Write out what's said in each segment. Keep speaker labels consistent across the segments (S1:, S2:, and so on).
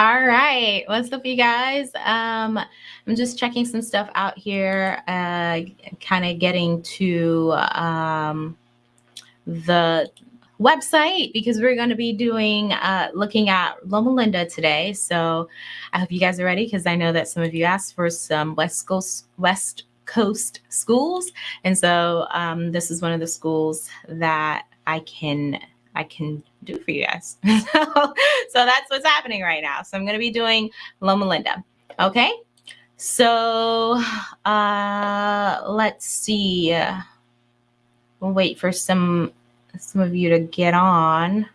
S1: All right, what's up, you guys? Um, I'm just checking some stuff out here, uh, kind of getting to um, the website because we're going to be doing uh, looking at Loma Linda today. So I hope you guys are ready because I know that some of you asked for some West Coast West Coast schools, and so um, this is one of the schools that I can I can do for you guys. so, so that's what's happening right now. So I'm going to be doing Loma Linda. Okay. So uh, let's see. We'll wait for some some of you to get on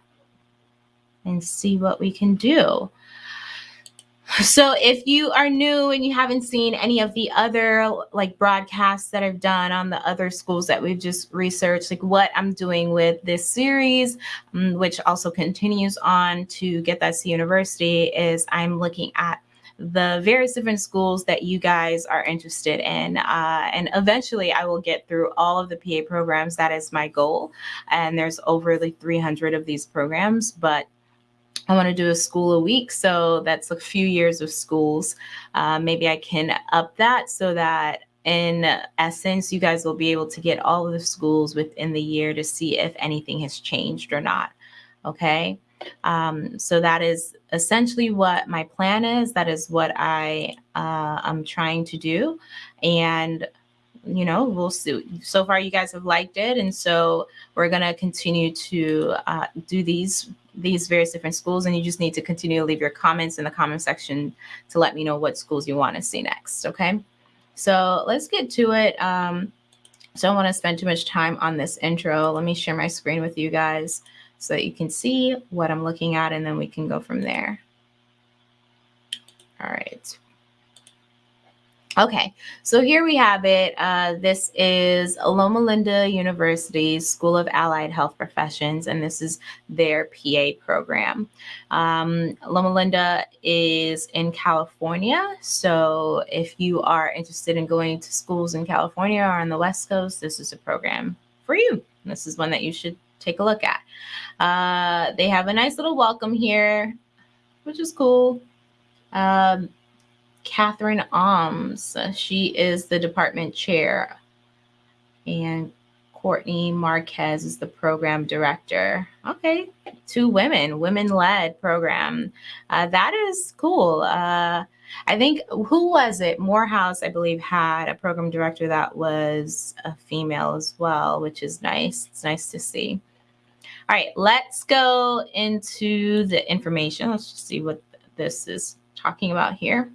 S1: and see what we can do. So if you are new and you haven't seen any of the other like broadcasts that I've done on the other schools that we've just researched, like what I'm doing with this series, um, which also continues on to Get That to University, is I'm looking at the various different schools that you guys are interested in. Uh, and eventually I will get through all of the PA programs. That is my goal. And there's over like 300 of these programs, but I want to do a school a week. So that's a few years of schools. Uh, maybe I can up that so that in essence, you guys will be able to get all of the schools within the year to see if anything has changed or not. Okay. Um, so that is essentially what my plan is. That is what I uh, am trying to do. And you know, we'll see. So far, you guys have liked it, and so we're gonna continue to uh, do these these various different schools and you just need to continue to leave your comments in the comment section to let me know what schools you want to see next. Okay. So let's get to it. Um, so I don't want to spend too much time on this intro. Let me share my screen with you guys so that you can see what I'm looking at and then we can go from there. All right. Okay, so here we have it. Uh, this is Loma Linda University's School of Allied Health Professions, and this is their PA program. Um, Loma Linda is in California, so if you are interested in going to schools in California or on the West Coast, this is a program for you. This is one that you should take a look at. Uh, they have a nice little welcome here, which is cool. Um, Catherine Ohms. She is the department chair. And Courtney Marquez is the program director. Okay, two women, women led program. Uh, that is cool. Uh, I think, who was it? Morehouse, I believe, had a program director that was a female as well, which is nice. It's nice to see. All right, let's go into the information. Let's just see what this is talking about here.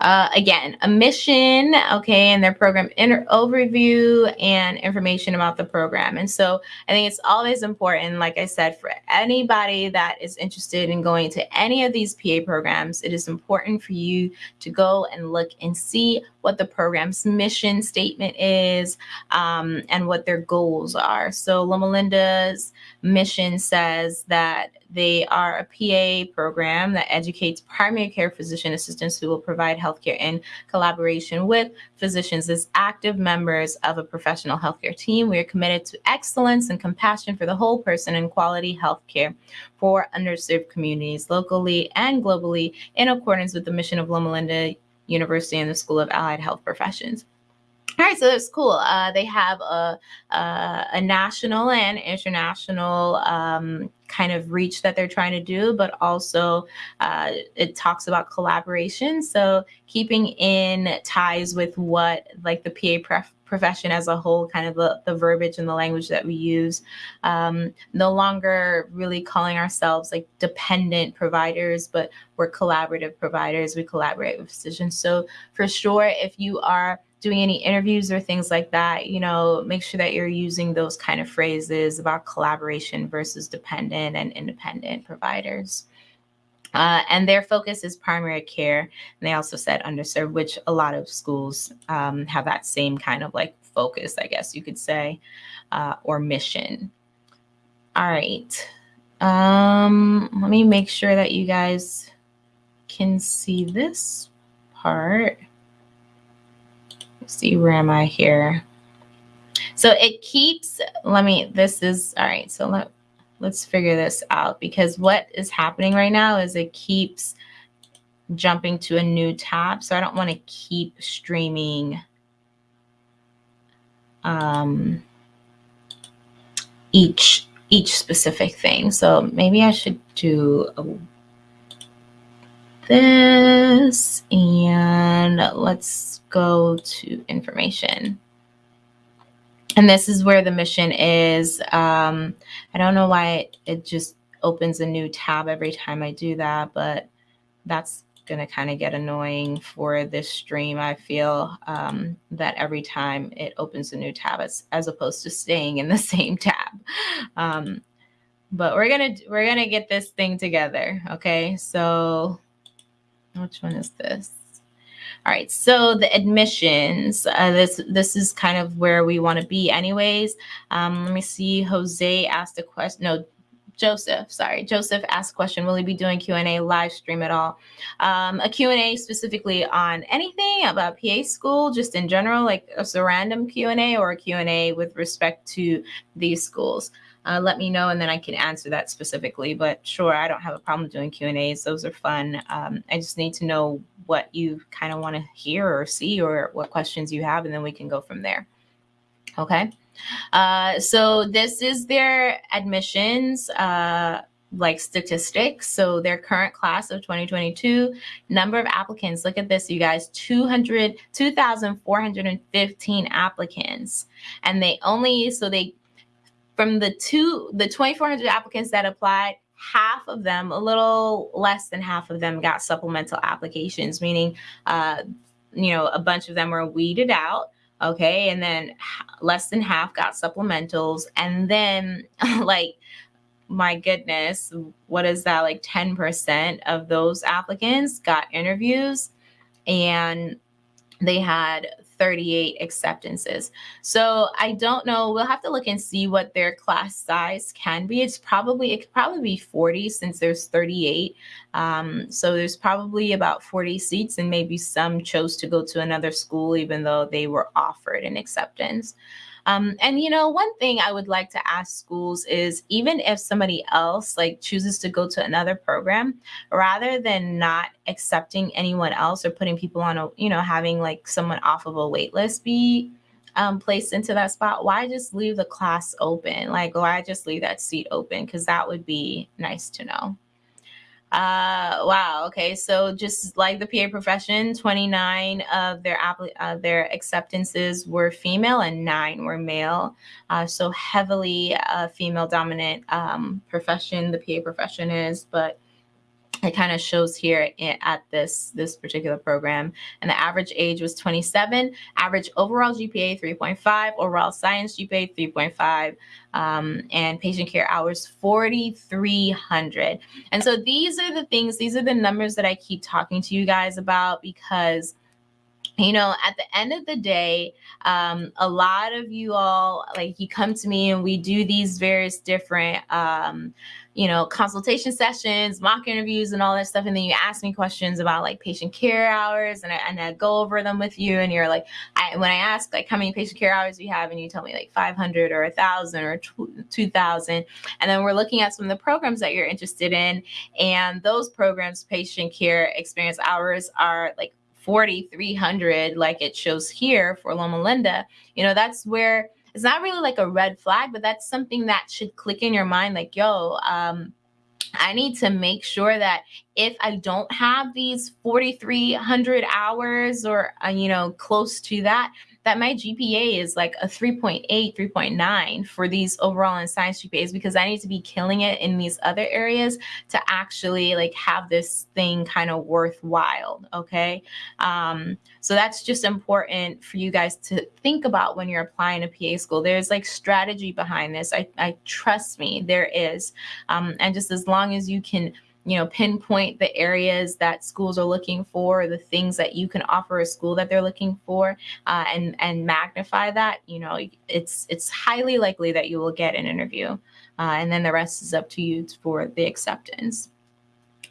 S1: Uh, again, a mission, okay, and their program overview and information about the program. And so I think it's always important, like I said, for anybody that is interested in going to any of these PA programs, it is important for you to go and look and see what the program's mission statement is um, and what their goals are. So Loma Linda's mission says that they are a PA program that educates primary care physician assistants who will provide healthcare in collaboration with physicians as active members of a professional healthcare team. We are committed to excellence and compassion for the whole person and quality healthcare for underserved communities locally and globally in accordance with the mission of Loma Linda University and the School of Allied Health Professions. All right, so that's cool. Uh, they have a, a, a, national and international um, kind of reach that they're trying to do, but also uh, it talks about collaboration. So keeping in ties with what like the PA pref- profession as a whole, kind of the, the verbiage and the language that we use, um, no longer really calling ourselves like dependent providers, but we're collaborative providers. We collaborate with physicians. So for sure, if you are doing any interviews or things like that, you know, make sure that you're using those kind of phrases about collaboration versus dependent and independent providers. Uh, and their focus is primary care. And they also said underserved, which a lot of schools um, have that same kind of like focus, I guess you could say, uh, or mission. All right. Um, let me make sure that you guys can see this part see where am I here? So it keeps, let me, this is, all right, so let, let's figure this out because what is happening right now is it keeps jumping to a new tab. So I don't want to keep streaming um, each each specific thing. So maybe I should do a, this and let's go to information. And this is where the mission is. Um, I don't know why it, it just opens a new tab every time I do that, but that's going to kind of get annoying for this stream. I feel um, that every time it opens a new tab as, as opposed to staying in the same tab. Um, but we're going to, we're going to get this thing together. Okay. So which one is this? All right, so the admissions, uh, this this is kind of where we want to be anyways. Um, let me see, Jose asked a question, no, Joseph, sorry, Joseph asked a question, will he be doing Q&A live stream at all? Um, a Q&A specifically on anything about PA school, just in general, like a random Q&A or a Q&A with respect to these schools. Uh, let me know and then I can answer that specifically. But sure, I don't have a problem doing Q&As. Those are fun. Um, I just need to know what you kind of want to hear or see or what questions you have, and then we can go from there. Okay. Uh, so this is their admissions, uh, like statistics. So their current class of 2022, number of applicants, look at this, you guys, 200, 2,415 applicants. And they only, so they, from the two, the 2,400 applicants that applied, half of them, a little less than half of them got supplemental applications, meaning, uh, you know, a bunch of them were weeded out okay? And then less than half got supplementals. And then like my goodness what is that like 10% of those applicants got interviews? And they had 38 acceptances. So I don't know. We'll have to look and see what their class size can be. It's probably, it could probably be 40 since there's 38. Um, so there's probably about 40 seats and maybe some chose to go to another school even though they were offered an acceptance. Um, and you know, one thing I would like to ask schools is even if somebody else like chooses to go to another program, rather than not accepting anyone else or putting people on a, you know, having like someone off of a wait list be um, placed into that spot, why just leave the class open? Like, why just leave that seat open? Because that would be nice to know. Uh, wow. Okay. So just like the PA profession, 29 of their uh, their acceptances were female and nine were male. Uh, so heavily uh, female dominant um, profession the PA profession is, but it kind of shows here at this this particular program. And the average age was 27 average overall gpa 3.5 overall science gpa 3.5 um, and patient care hours 4300 and so these are the things these are the numbers that i keep talking to you guys about because you know at the end of the day um, a lot of you all like you come to me and we do these various different um, you know, consultation sessions, mock interviews, and all that stuff. And then you ask me questions about like patient care hours, and I, and I go over them with you. And you're like, I, when I ask like how many patient care hours you have, and you tell me like 500 or 1,000 or 2,000, and then we're looking at some of the programs that you're interested in, and those programs, patient care experience hours are like 4,300, like it shows here for Loma Linda. You know, that's where it's not really like a red flag, but that's something that should click in your mind like, yo, um, I need to make sure that if I don't have these 4,300 hours or, uh, you know, close to that, that my GPA is like a 3.8, 3.9 for these overall and science GPAs because I need to be killing it in these other areas to actually like have this thing kind of worthwhile. Okay. Um, so that's just important for you guys to think about when you're applying to PA school. There's like strategy behind this. I, I trust me, there is. Um, and just as long as you can you know, pinpoint the areas that schools are looking for, the things that you can offer a school that they're looking for, uh, and and magnify that. You know, it's it's highly likely that you will get an interview, uh, and then the rest is up to you for the acceptance.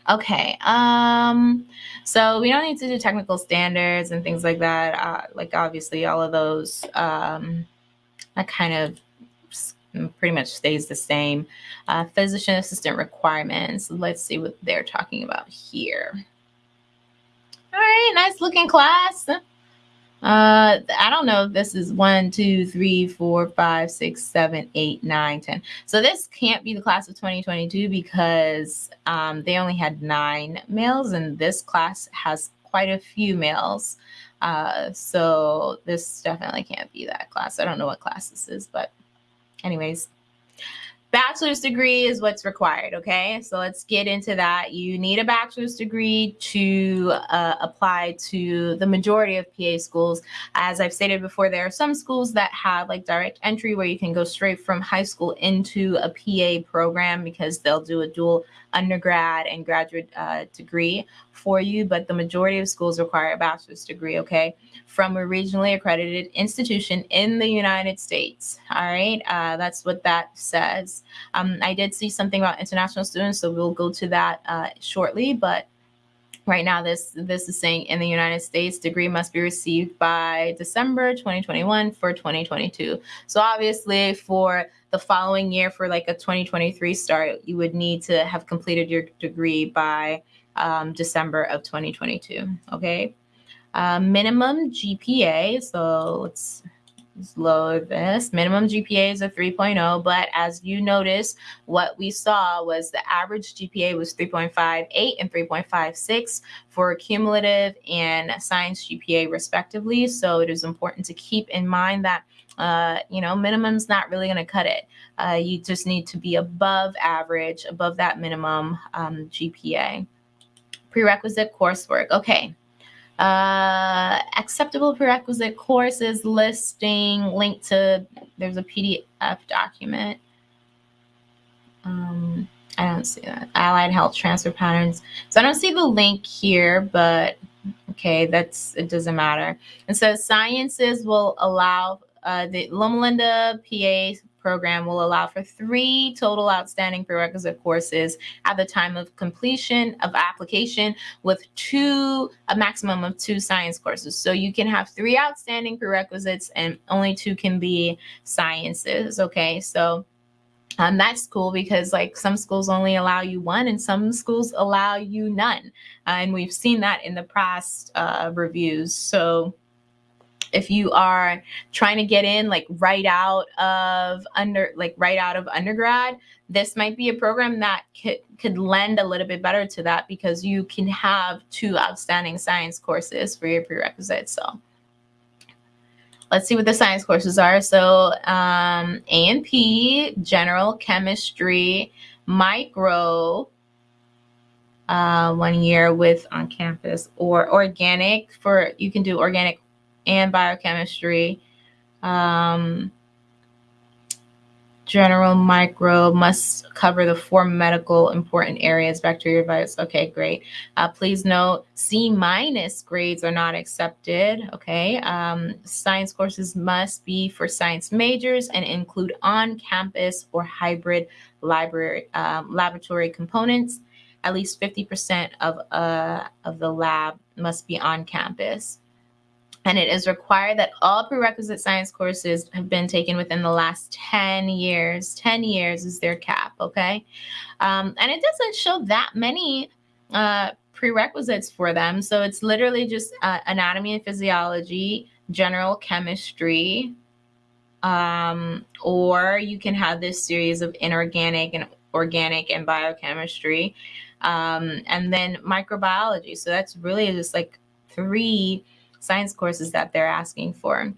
S1: Okay, um, so we don't need to do technical standards and things like that. Uh, like obviously all of those, um, I kind of pretty much stays the same. Uh, physician assistant requirements. Let's see what they're talking about here. All right, nice looking class. Uh, I don't know if this is one, two, three, four, five, six, seven, eight, nine, ten. So this can't be the class of 2022 because um, they only had nine males, and this class has quite a few males. Uh, so this definitely can't be that class. I don't know what class this is, but anyways, bachelor's degree is what's required okay? So let's get into that. You need a bachelor's degree to uh, apply to the majority of pa schools. As i've stated before there are some schools that have like direct entry where you can go straight from high school into a pa program because they'll do a dual undergrad and graduate uh, degree for you, but the majority of schools require a bachelor's degree, okay, from a regionally accredited institution in the United States. All right, uh, that's what that says. Um, I did see something about international students, so we'll go to that uh, shortly, but right now this this is saying in the united states degree must be received by december 2021 for 2022 so obviously for the following year for like a 2023 start you would need to have completed your degree by um, december of 2022 okay? Uh, minimum gpa so let's this. Minimum GPA is a 3.0, but as you notice, what we saw was the average GPA was 3.58 and 3.56 for cumulative and science GPA respectively. So it is important to keep in mind that uh, you know, minimum's not really going to cut it. Uh, you just need to be above average, above that minimum um, GPA. Prerequisite coursework. Okay, uh, acceptable prerequisite courses listing link to there's a pdf document. Um, i don't see that. Allied health transfer patterns. So i don't see the link here but okay that's it doesn't matter. And so sciences will allow uh, the Loma Linda PA program will allow for three total outstanding prerequisite courses at the time of completion of application with two, a maximum of two science courses. So you can have three outstanding prerequisites and only two can be sciences. Okay, so um, that's cool because like some schools only allow you one and some schools allow you none. Uh, and we've seen that in the past uh, reviews. So if you are trying to get in like right out of under like right out of undergrad this might be a program that could could lend a little bit better to that because you can have two outstanding science courses for your prerequisites. So let's see what the science courses are. So um, a and p general chemistry micro uh, one year with on campus or organic for you can do organic and biochemistry. Um, general micro must cover the four medical important areas bacteria virus. Okay great. Uh, please note c minus grades are not accepted okay? Um, science courses must be for science majors and include on-campus or hybrid library um, laboratory components. At least 50% of uh, of the lab must be on campus and it is required that all prerequisite science courses have been taken within the last 10 years. 10 years is their cap, okay? Um, and it doesn't show that many uh, prerequisites for them. So it's literally just uh, anatomy and physiology, general chemistry, um, or you can have this series of inorganic and organic and biochemistry, um, and then microbiology. So that's really just like three science courses that they're asking for.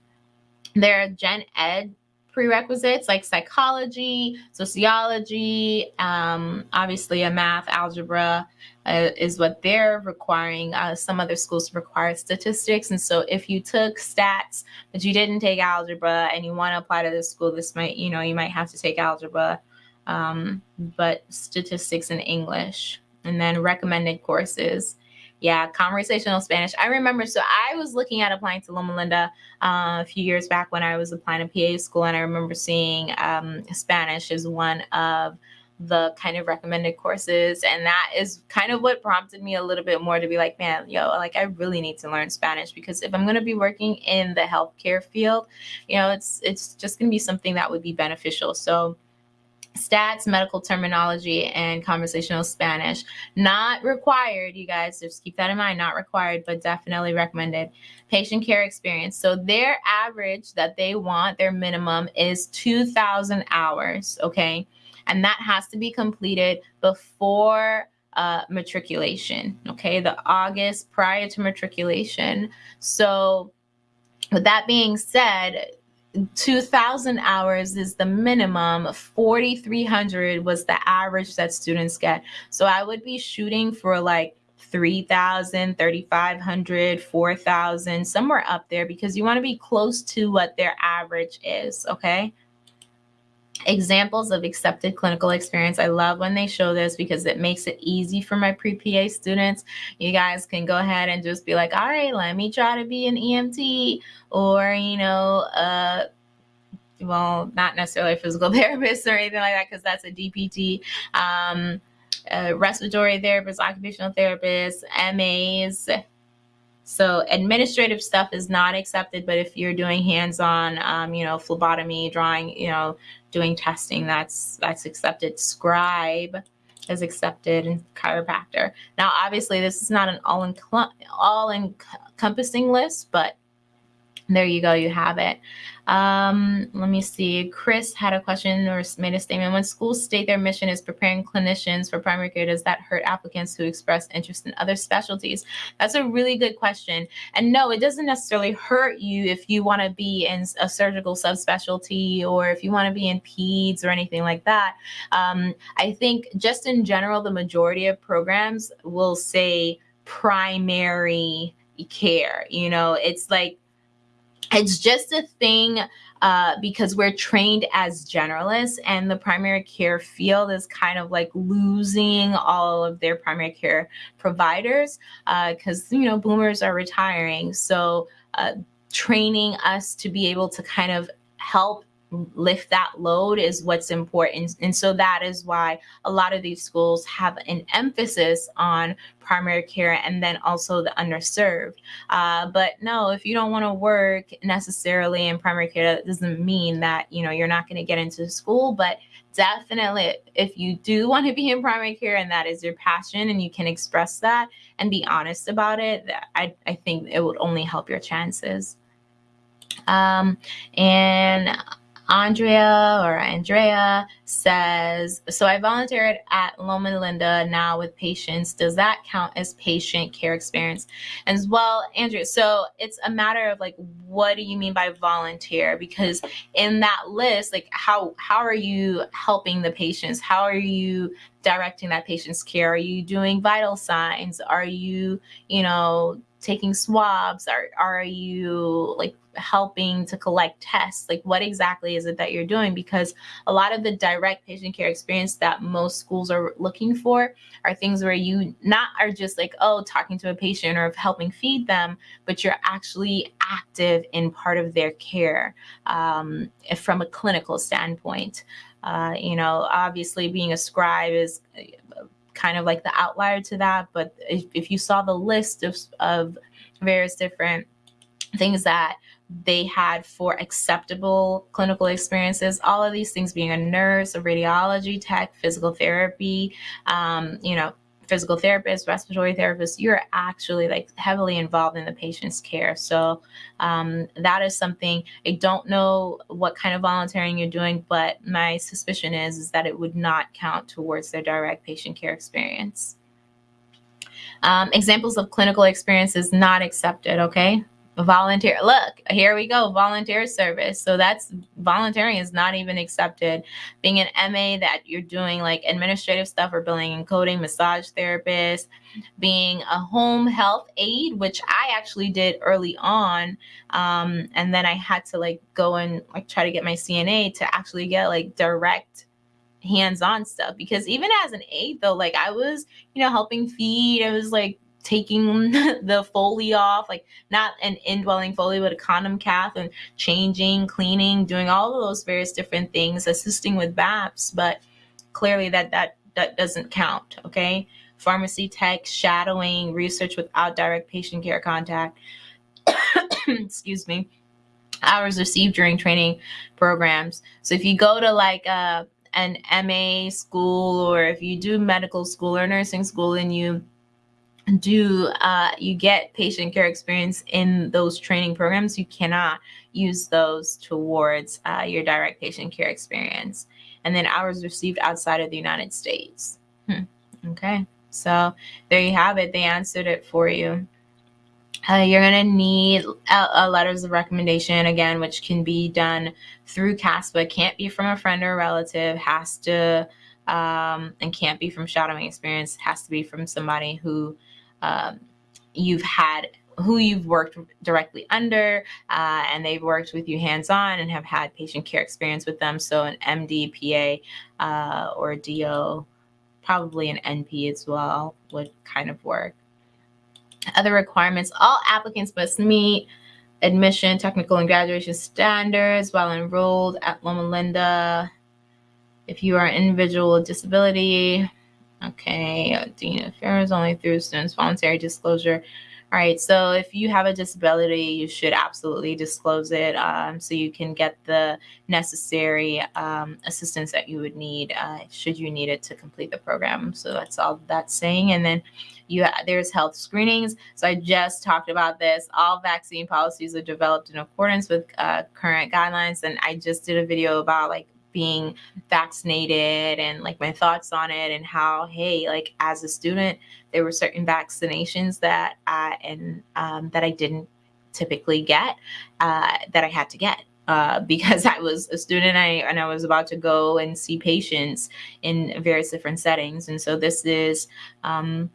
S1: There are gen ed prerequisites like psychology, sociology, um, obviously a math, algebra uh, is what they're requiring. Uh, some other schools require statistics. And so if you took stats, but you didn't take algebra and you want to apply to this school, this might, you know, you might have to take algebra, um, but statistics and English. And then recommended courses yeah, conversational Spanish. I remember, so I was looking at applying to Loma Linda uh, a few years back when I was applying to PA school, and I remember seeing um, Spanish as one of the kind of recommended courses. And that is kind of what prompted me a little bit more to be like, man, yo, like I really need to learn Spanish because if I'm going to be working in the healthcare field, you know, it's it's just going to be something that would be beneficial. So stats, medical terminology, and conversational Spanish. Not required, you guys. Just keep that in mind. Not required, but definitely recommended. Patient care experience. So their average that they want, their minimum is 2,000 hours. Okay. And that has to be completed before uh, matriculation. Okay. The August prior to matriculation. So, with that being said, 2000 hours is the minimum. 4300 was the average that students get. So i would be shooting for like 3000 3500 4000 somewhere up there because you want to be close to what their average is okay examples of accepted clinical experience. I love when they show this because it makes it easy for my pre-PA students. You guys can go ahead and just be like, all right, let me try to be an EMT or, you know, uh, well, not necessarily a physical therapist or anything like that because that's a DPT. Um, respiratory therapist, occupational therapist, MAs, so administrative stuff is not accepted, but if you're doing hands-on, um, you know, phlebotomy, drawing, you know, doing testing, that's that's accepted. Scribe is accepted and chiropractor. Now, obviously, this is not an all all encompassing list, but there you go, you have it. Um, let me see. Chris had a question or made a statement. When schools state their mission is preparing clinicians for primary care, does that hurt applicants who express interest in other specialties? That's a really good question. And no, it doesn't necessarily hurt you if you want to be in a surgical subspecialty or if you want to be in peds or anything like that. Um, I think just in general, the majority of programs will say primary care. You know, it's like it's just a thing uh, because we're trained as generalists and the primary care field is kind of like losing all of their primary care providers because uh, you know boomers are retiring. So uh, training us to be able to kind of help lift that load is what's important. And so that is why a lot of these schools have an emphasis on primary care and then also the underserved. Uh, but no, if you don't want to work necessarily in primary care, that doesn't mean that, you know, you're not going to get into school, but definitely if you do want to be in primary care and that is your passion and you can express that and be honest about it, I, I think it would only help your chances. Um, and Andrea or Andrea says, so I volunteered at Loma Linda now with patients. Does that count as patient care experience? As well, Andrea, so it's a matter of like, what do you mean by volunteer? Because in that list, like how, how are you helping the patients? How are you directing that patient's care? Are you doing vital signs? Are you, you know, taking swabs? Are, are you like helping to collect tests? Like what exactly is it that you're doing? Because a lot of the direct patient care experience that most schools are looking for are things where you not are just like, oh, talking to a patient or helping feed them, but you're actually active in part of their care um, from a clinical standpoint. Uh, you know, obviously being a scribe is uh, kind of like the outlier to that. But if, if you saw the list of, of various different things that they had for acceptable clinical experiences, all of these things being a nurse, a radiology tech, physical therapy, um, you know, physical therapist, respiratory therapist, you're actually like heavily involved in the patient's care. So um, that is something I don't know what kind of volunteering you're doing, but my suspicion is, is that it would not count towards their direct patient care experience. Um, examples of clinical experiences not accepted, okay? Volunteer look here we go volunteer service. So that's volunteering is not even accepted. Being an ma that you're doing like administrative stuff or billing and coding massage therapist being a home health aide which i actually did early on um, and then i had to like go and like try to get my cna to actually get like direct hands-on stuff. Because even as an aide though like i was you know helping feed i was like taking the Foley off, like not an indwelling Foley, but a condom cath and changing, cleaning, doing all of those various different things, assisting with BAPS. But clearly that that that doesn't count. Okay, pharmacy tech, shadowing, research without direct patient care contact. Excuse me. Hours received during training programs. So if you go to like a uh, an MA school or if you do medical school or nursing school and you do uh, you get patient care experience in those training programs, you cannot use those towards uh, your direct patient care experience. And then hours received outside of the United States. Hmm. Okay, so there you have it. They answered it for you. Uh, you're going to need a, a, letters of recommendation again, which can be done through CASPA. Can't be from a friend or a relative. Has to um, and can't be from shadowing experience. Has to be from somebody who um, you've had who you've worked directly under uh, and they've worked with you hands-on and have had patient care experience with them. So an md pa uh, or do probably an np as well would kind of work. Other requirements all applicants must meet admission technical and graduation standards while enrolled at loma linda. If you are an individual with disability Okay, Dean Affairs only through students' voluntary disclosure. All right, so if you have a disability, you should absolutely disclose it um, so you can get the necessary um, assistance that you would need uh, should you need it to complete the program. So that's all that's saying. And then you there's health screenings. So I just talked about this. All vaccine policies are developed in accordance with uh, current guidelines, and I just did a video about like being vaccinated and like my thoughts on it and how hey like as a student there were certain vaccinations that I and um, that I didn't typically get uh, that I had to get uh, because I was a student I, and I was about to go and see patients in various different settings. And so this is um,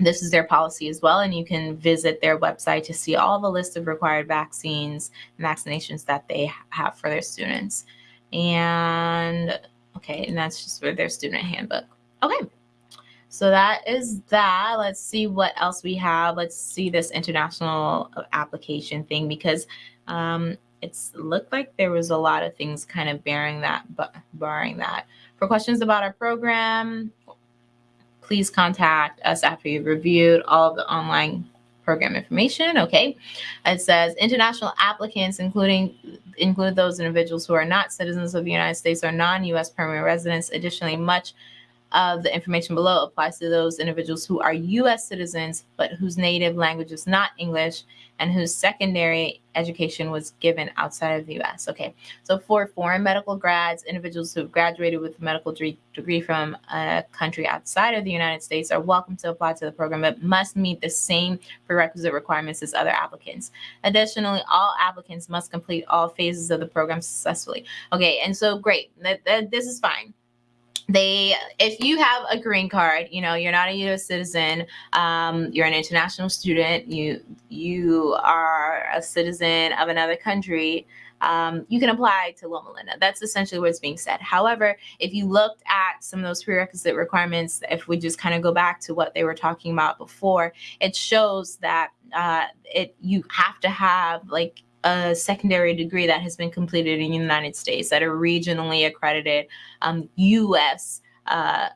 S1: this is their policy as well and you can visit their website to see all the list of required vaccines and vaccinations that they have for their students and okay, and that's just for their student handbook. Okay, so that is that. Let's see what else we have. Let's see this international application thing because um, it's looked like there was a lot of things kind of bearing that, but barring that. For questions about our program, please contact us after you've reviewed all of the online program information. Okay. It says international applicants, including include those individuals who are not citizens of the United States or non-U.S. permanent residents. Additionally, much of the information below applies to those individuals who are U.S. citizens but whose native language is not English and whose secondary education was given outside of the U.S. Okay, so for foreign medical grads, individuals who have graduated with a medical degree from a country outside of the United States are welcome to apply to the program, but must meet the same prerequisite requirements as other applicants. Additionally, all applicants must complete all phases of the program successfully. Okay, and so great, that, that this is fine they if you have a green card you know you're not a u.s citizen um, you're an international student you you are a citizen of another country um, you can apply to Loma Linda. That's essentially what's being said. However, if you looked at some of those prerequisite requirements, if we just kind of go back to what they were talking about before, it shows that uh, it you have to have like a secondary degree that has been completed in the United States at a regionally accredited um, U.S. Uh,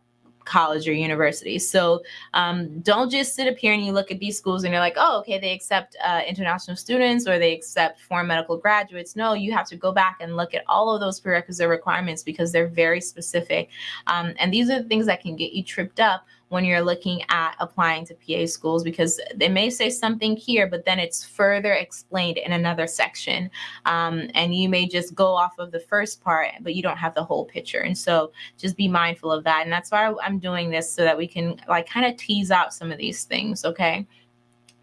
S1: college or university. So um, don't just sit up here and you look at these schools and you're like, oh, okay, they accept uh, international students or they accept foreign medical graduates. No, you have to go back and look at all of those prerequisite requirements because they're very specific. Um, and these are the things that can get you tripped up when you're looking at applying to PA schools because they may say something here, but then it's further explained in another section. Um, and you may just go off of the first part, but you don't have the whole picture. And so just be mindful of that. And that's why I'm doing this so that we can like kind of tease out some of these things. Okay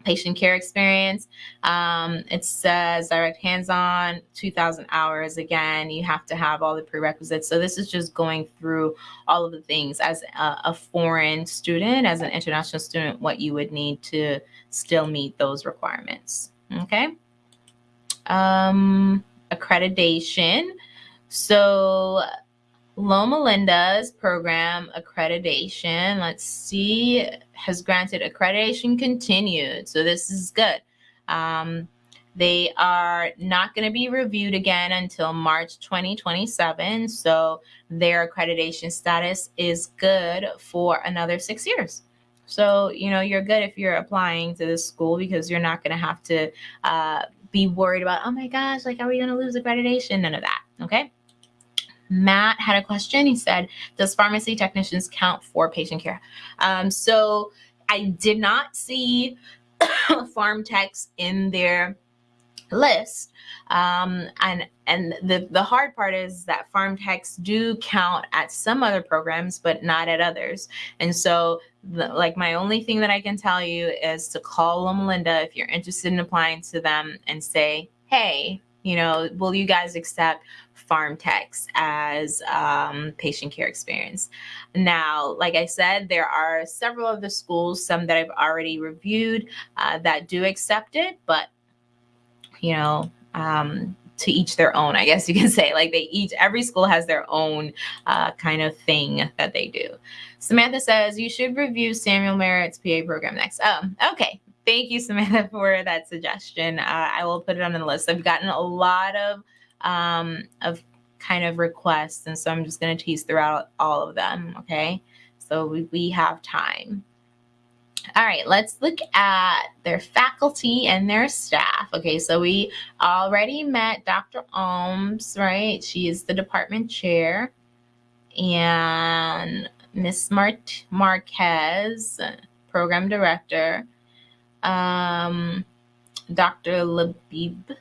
S1: patient care experience. Um, it says direct hands-on, 2,000 hours. Again, you have to have all the prerequisites. So this is just going through all of the things as a, a foreign student, as an international student, what you would need to still meet those requirements. Okay. Um, accreditation. So Loma Linda's program accreditation, let's see, has granted accreditation continued. So this is good. Um, They are not going to be reviewed again until March 2027. So their accreditation status is good for another six years. So, you know, you're good if you're applying to this school because you're not going to have to uh, be worried about, oh my gosh, like, are we going to lose accreditation? None of that. Okay. Matt had a question. He said, Does pharmacy technicians count for patient care? Um, so I did not see pharm techs in their list. Um, and and the, the hard part is that pharm techs do count at some other programs, but not at others. And so, the, like, my only thing that I can tell you is to call Loma Linda if you're interested in applying to them and say, hey, you know, will you guys accept pharm techs as um, patient care experience? Now, like I said, there are several of the schools, some that I've already reviewed, uh, that do accept it, but you know, um, to each their own, I guess you can say. Like they each, every school has their own uh, kind of thing that they do. Samantha says you should review Samuel Merritt's PA program next. Oh, okay. Thank you, Samantha, for that suggestion. Uh, I will put it on the list. I've gotten a lot of um, of kind of requests, and so I'm just going to tease throughout all of them. Okay, so we, we have time. All right, let's look at their faculty and their staff. Okay, so we already met Dr. Ohms, right? She is the department chair. And Miss Mart Marquez, program director. Um, Dr. Labib,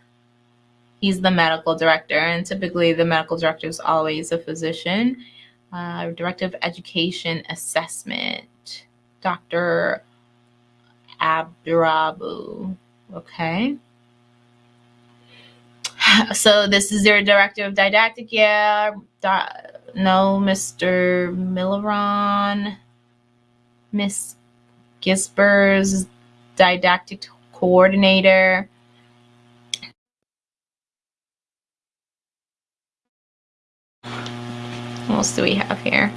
S1: he's the medical director, and typically the medical director is always a physician. Uh, director of Education Assessment, Dr. Abdurabu. Okay. So this is your director of didactic. Yeah. no, Mr. Milleron. Miss Gisber's didactic coordinator. What else do we have here?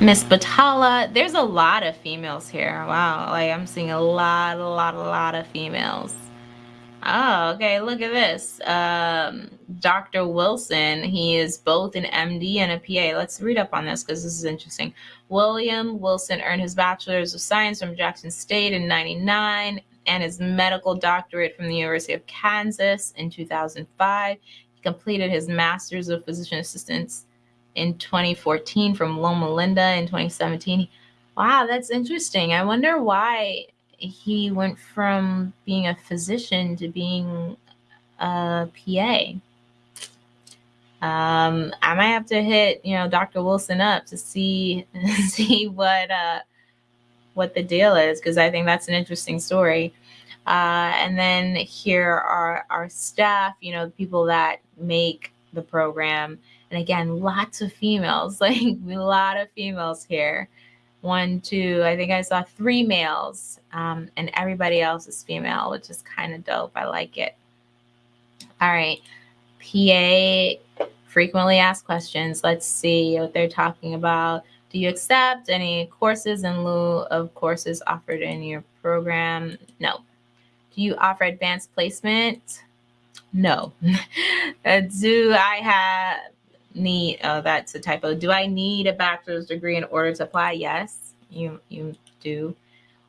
S1: Miss Batala. There's a lot of females here. Wow, like I'm seeing a lot, a lot, a lot of females. Oh, okay, look at this. Um, Dr. Wilson, he is both an MD and a PA. Let's read up on this because this is interesting. William Wilson earned his Bachelor's of Science from Jackson State in 99 and his medical doctorate from the University of Kansas in 2005. He completed his Master's of Physician Assistants in 2014 from Loma Linda in 2017. Wow, that's interesting. I wonder why he went from being a physician to being a PA. Um, I might have to hit, you know, Dr. Wilson up to see see what uh, what the deal is because I think that's an interesting story. Uh, and then here are our staff, you know, the people that make the program and again, lots of females, like a lot of females here. One, two, I think I saw three males, um, and everybody else is female, which is kind of dope. I like it. All right. PA frequently asked questions. Let's see what they're talking about. Do you accept any courses in lieu of courses offered in your program? No. Do you offer advanced placement? No. uh, do I have need uh, that's a typo do i need a bachelor's degree in order to apply yes you you do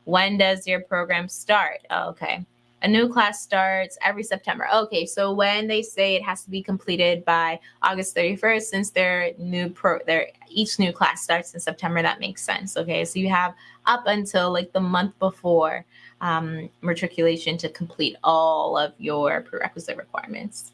S1: when does your program start oh, okay a new class starts every september okay so when they say it has to be completed by august 31st since their new pro their each new class starts in september that makes sense okay so you have up until like the month before um, matriculation to complete all of your prerequisite requirements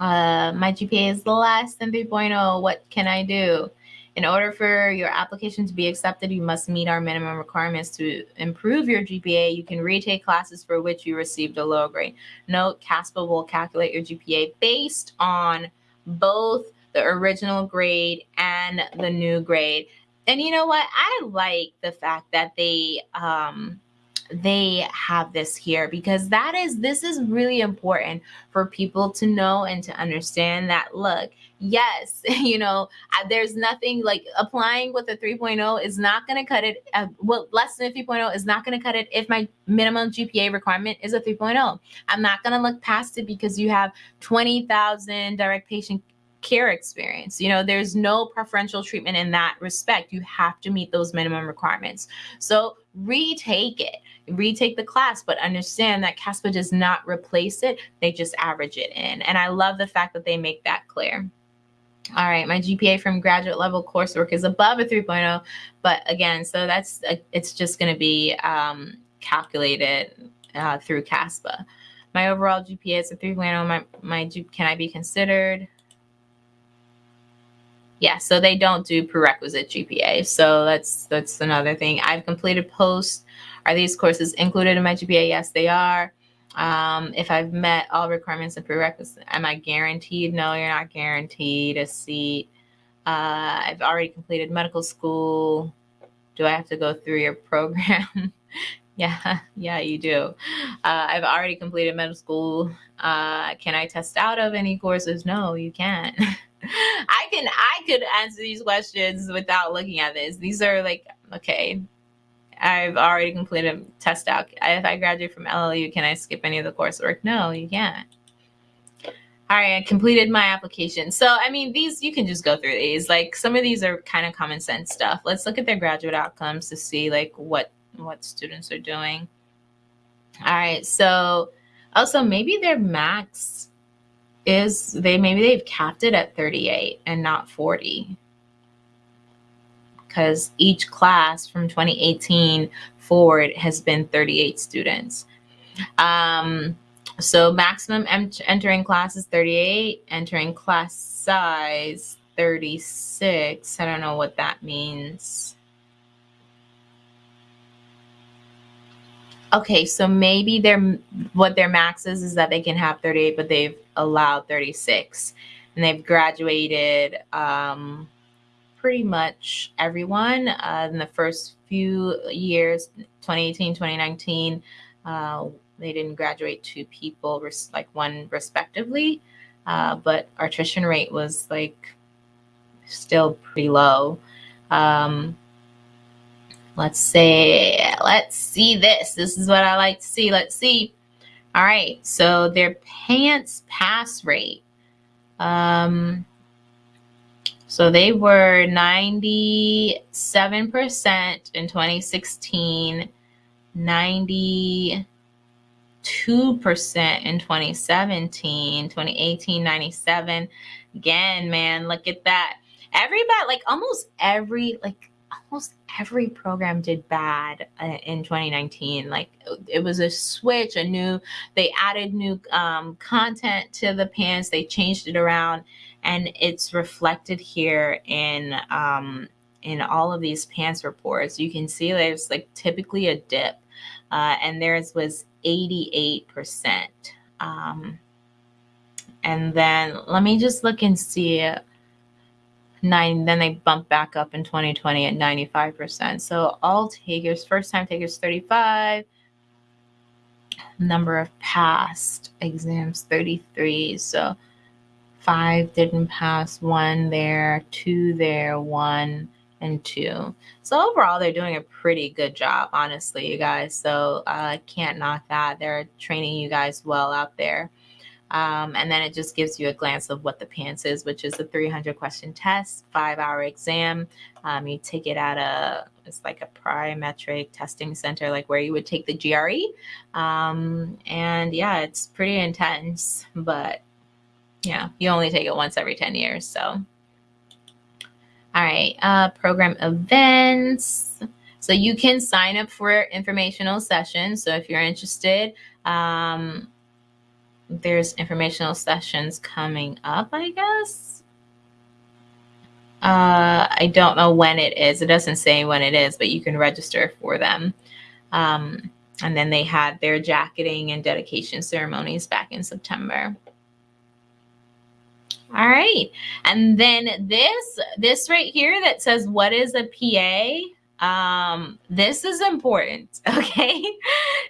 S1: uh, my GPA is less than 3.0. What can I do? In order for your application to be accepted, you must meet our minimum requirements to improve your GPA. You can retake classes for which you received a low grade. Note, CASPA will calculate your GPA based on both the original grade and the new grade. And you know what? I like the fact that they um, they have this here because that is this is really important for people to know and to understand that look yes you know there's nothing like applying with a 3.0 is not going to cut it uh, well less than a 3.0 is not going to cut it if my minimum gpa requirement is a 3.0 i'm not going to look past it because you have 20000 direct patient care experience. You know, there's no preferential treatment in that respect. You have to meet those minimum requirements. So retake it, retake the class, but understand that CASPA does not replace it. They just average it in. And I love the fact that they make that clear. All right, my GPA from graduate level coursework is above a 3.0, but again, so that's a, it's just going to be um, calculated uh, through CASPA. My overall GPA is a 3.0. My my can I be considered? Yeah, so they don't do prerequisite GPA. So that's that's another thing. I've completed post. Are these courses included in my GPA? Yes, they are. Um, if I've met all requirements and prerequisites, am I guaranteed? No, you're not guaranteed a seat. Uh, I've already completed medical school. Do I have to go through your program? yeah, yeah, you do. Uh, I've already completed medical school. Uh, can I test out of any courses? No, you can't. I can I could answer these questions without looking at this. These are like okay. I've already completed a test out. If I graduate from LLU, can I skip any of the coursework? No, you can't. All right, I completed my application. So, I mean, these, you can just go through these. Like, some of these are kind of common sense stuff. Let's look at their graduate outcomes to see, like, what, what students are doing. All right, so also maybe their max is they maybe they've capped it at 38 and not 40 because each class from 2018 forward has been 38 students. Um, so maximum entering class is 38 entering class size 36 i don't know what that means. Okay so maybe their what their max is is that they can have 38 but they've allowed 36 and they've graduated um, pretty much everyone uh, in the first few years 2018 2019 uh, they didn't graduate two people like one respectively. Uh, but our attrition rate was like still pretty low. Um, let's say let's see this. This is what i like to see. Let's see all right, so their PANCE pass rate. Um, so they were 97% in 2016, 92% in 2017, 2018, 97. Again, man, look at that. Everybody, like almost every, like almost every program did bad uh, in 2019 like it was a switch a new they added new um, content to the PANCE they changed it around and it's reflected here in um, in all of these PANCE reports. You can see there's like typically a dip uh, and theirs was 88 percent. Um, and then let me just look and see nine then they bump back up in 2020 at 95% so all takers first time takers 35 number of passed exams 33 so five didn't pass one there two there one and two. So overall they're doing a pretty good job honestly you guys. So i uh, can't knock that. They're training you guys well out there um, and then it just gives you a glance of what the PANCE is, which is a 300 question test, five hour exam. Um, you take it at a, it's like a Prometric testing center, like where you would take the GRE. Um, and yeah, it's pretty intense, but yeah, you only take it once every 10 years. So, all right, uh, program events. So you can sign up for informational sessions. So if you're interested, um, there's informational sessions coming up, I guess. Uh, I don't know when it is. It doesn't say when it is, but you can register for them. Um, and then they had their jacketing and dedication ceremonies back in September. All right. And then this, this right here that says, what is a PA? Um, this is important, okay?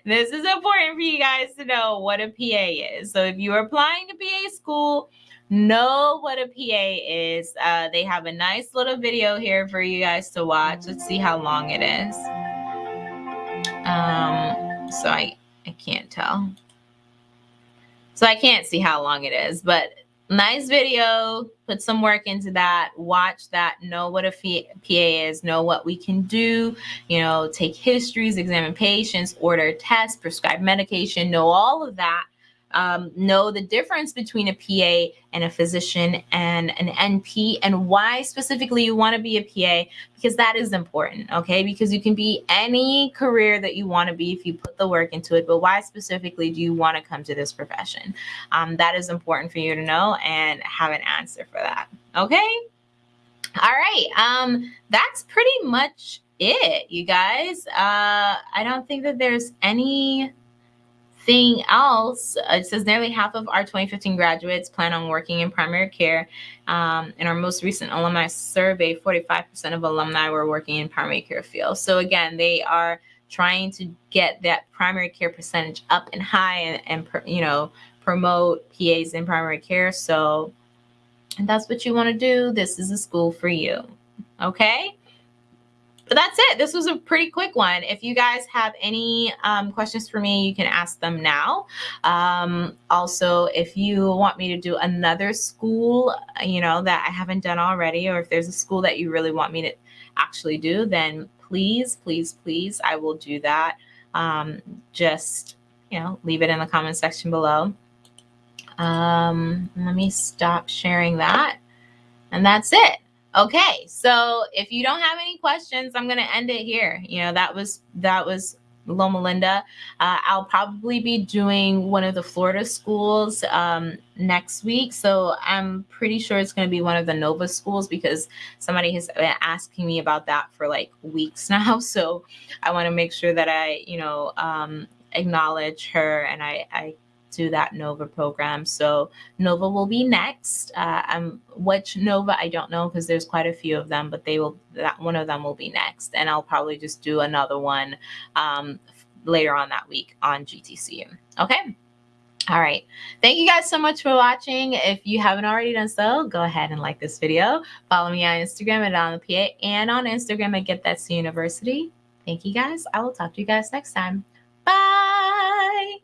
S1: this is important for you guys to know what a PA is. So if you're applying to PA school, know what a PA is. Uh, they have a nice little video here for you guys to watch. Let's see how long it is. Um, so I, I can't tell. So I can't see how long it is, but nice video. Put some work into that. Watch that. Know what a PA is. Know what we can do. You know, take histories, examine patients, order tests, prescribe medication. Know all of that um, know the difference between a PA and a physician and an NP and why specifically you want to be a PA because that is important, okay? Because you can be any career that you want to be if you put the work into it, but why specifically do you want to come to this profession? Um, that is important for you to know and have an answer for that, okay? All right, um, that's pretty much it, you guys. Uh, I don't think that there's any Thing else, uh, it says nearly half of our 2015 graduates plan on working in primary care. Um, in our most recent alumni survey, 45% of alumni were working in primary care field. So again, they are trying to get that primary care percentage up and high and, and you know, promote PAs in primary care. So that's what you want to do. This is a school for you. Okay but that's it. This was a pretty quick one. If you guys have any um, questions for me, you can ask them now. Um, also, if you want me to do another school, you know, that I haven't done already, or if there's a school that you really want me to actually do, then please, please, please, I will do that. Um, just, you know, leave it in the comment section below. Um, let me stop sharing that. And that's it. Okay, so if you don't have any questions, I'm gonna end it here. You know, that was that was Loma Linda. Uh, I'll probably be doing one of the Florida schools um, next week. So I'm pretty sure it's going to be one of the Nova schools because somebody has been asking me about that for like weeks now. So I want to make sure that I, you know, um, acknowledge her and I, I to that Nova program. So Nova will be next. Uh, um, which Nova I don't know because there's quite a few of them, but they will that one of them will be next, and I'll probably just do another one um, later on that week on GTCU. Okay. All right. Thank you guys so much for watching. If you haven't already done so, go ahead and like this video. Follow me on Instagram at on the PA and on Instagram at Get That University. Thank you guys. I will talk to you guys next time. Bye.